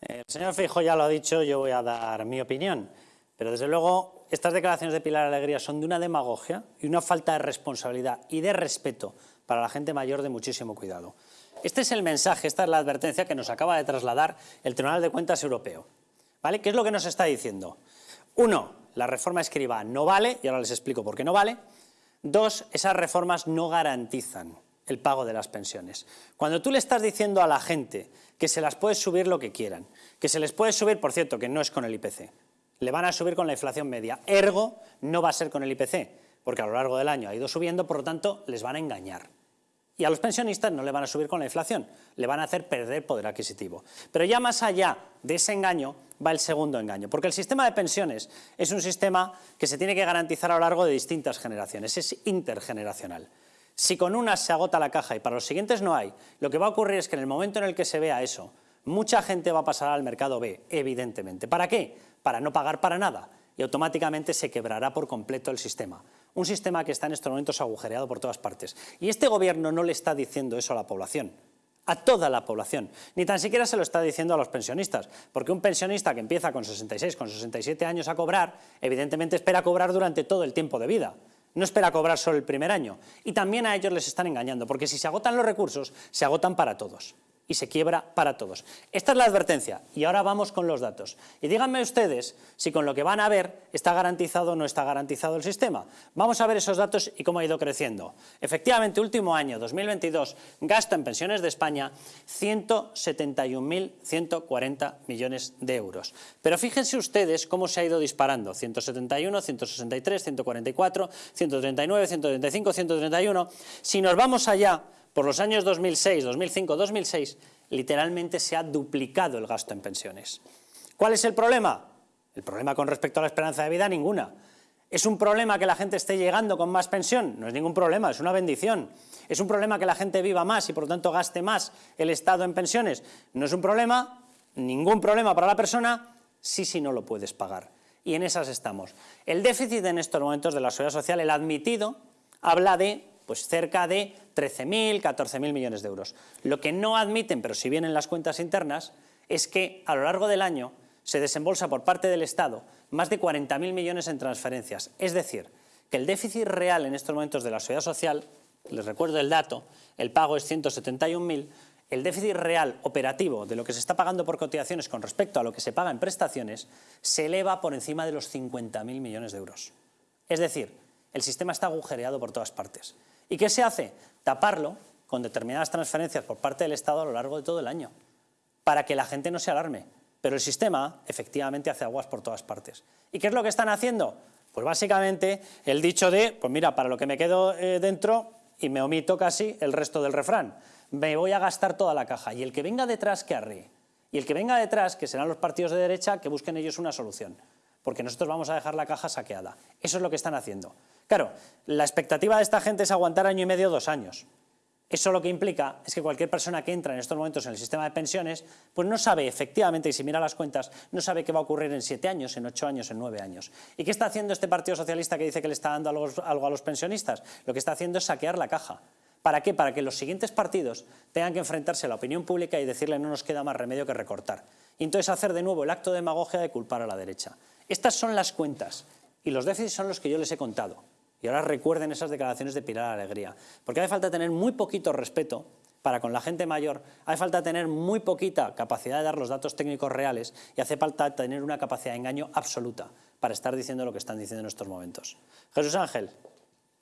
El señor Feijóo ya lo ha dicho, yo voy a dar mi opinión, pero desde luego estas declaraciones de Pilar Alegría son de una demagogia y una falta de responsabilidad y de respeto para la gente mayor de muchísimo cuidado. Este es el mensaje, esta es la advertencia que nos acaba de trasladar el Tribunal de Cuentas Europeo. ¿Vale? ¿Qué es lo que nos está diciendo? Uno, la reforma escriba no vale, y ahora les explico por qué no vale. Dos, esas reformas no garantizan el pago de las pensiones. Cuando tú le estás diciendo a la gente que se las puedes subir lo que quieran, que se les puede subir, por cierto, que no es con el IPC, le van a subir con la inflación media, ergo no va a ser con el IPC, porque a lo largo del año ha ido subiendo, por lo tanto les van a engañar. Y a los pensionistas no le van a subir con la inflación, le van a hacer perder poder adquisitivo. Pero ya más allá de ese engaño va el segundo engaño, porque el sistema de pensiones es un sistema que se tiene que garantizar a lo largo de distintas generaciones, es intergeneracional. Si con unas se agota la caja y para los siguientes no hay, lo que va a ocurrir es que en el momento en el que se vea eso, mucha gente va a pasar al mercado B, evidentemente. ¿Para qué? Para no pagar para nada y automáticamente se quebrará por completo el sistema. Un sistema que está en estos momentos agujereado por todas partes. Y este gobierno no le está diciendo eso a la población a toda la población, ni tan siquiera se lo está diciendo a los pensionistas, porque un pensionista que empieza con 66, con 67 años a cobrar, evidentemente espera cobrar durante todo el tiempo de vida no espera cobrar solo el primer año. Y también a ellos les están engañando, porque si se agotan los recursos, se agotan para todos y se quiebra para todos. Esta es la advertencia y ahora vamos con los datos. Y díganme ustedes si con lo que van a ver está garantizado o no está garantizado el sistema. Vamos a ver esos datos y cómo ha ido creciendo. Efectivamente, último año, 2022, gasto en pensiones de España 171.140 millones de euros. Pero fíjense ustedes cómo se ha ido disparando. 171, 163, 144, 139, 135, 131. Si nos vamos allá por los años 2006, 2005, 2006, literalmente se ha duplicado el gasto en pensiones. ¿Cuál es el problema? El problema con respecto a la esperanza de vida, ninguna. ¿Es un problema que la gente esté llegando con más pensión? No es ningún problema, es una bendición. ¿Es un problema que la gente viva más y por lo tanto gaste más el Estado en pensiones? No es un problema, ningún problema para la persona, sí si no lo puedes pagar. Y en esas estamos. El déficit en estos momentos de la seguridad social, el admitido, habla de pues cerca de 13.000, 14.000 millones de euros. Lo que no admiten, pero si vienen las cuentas internas, es que a lo largo del año se desembolsa por parte del Estado más de 40.000 millones en transferencias. Es decir, que el déficit real en estos momentos de la seguridad social, les recuerdo el dato, el pago es 171.000, el déficit real operativo de lo que se está pagando por cotizaciones con respecto a lo que se paga en prestaciones se eleva por encima de los 50.000 millones de euros. Es decir, el sistema está agujereado por todas partes. ¿Y qué se hace? Taparlo con determinadas transferencias por parte del Estado a lo largo de todo el año, para que la gente no se alarme. Pero el sistema efectivamente hace aguas por todas partes. ¿Y qué es lo que están haciendo? Pues básicamente el dicho de, pues mira, para lo que me quedo eh, dentro y me omito casi el resto del refrán, me voy a gastar toda la caja y el que venga detrás que arríe. Y el que venga detrás, que serán los partidos de derecha, que busquen ellos una solución porque nosotros vamos a dejar la caja saqueada. Eso es lo que están haciendo. Claro, la expectativa de esta gente es aguantar año y medio, dos años. Eso lo que implica es que cualquier persona que entra en estos momentos en el sistema de pensiones, pues no sabe efectivamente, y si mira las cuentas, no sabe qué va a ocurrir en siete años, en ocho años, en nueve años. ¿Y qué está haciendo este Partido Socialista que dice que le está dando algo, algo a los pensionistas? Lo que está haciendo es saquear la caja. ¿Para qué? Para que los siguientes partidos tengan que enfrentarse a la opinión pública y decirle no nos queda más remedio que recortar. Y entonces hacer de nuevo el acto de demagogia de culpar a la derecha. Estas son las cuentas y los déficits son los que yo les he contado. Y ahora recuerden esas declaraciones de Pilar Alegría. Porque hace falta tener muy poquito respeto para con la gente mayor, hace falta tener muy poquita capacidad de dar los datos técnicos reales y hace falta tener una capacidad de engaño absoluta para estar diciendo lo que están diciendo en estos momentos. Jesús Ángel.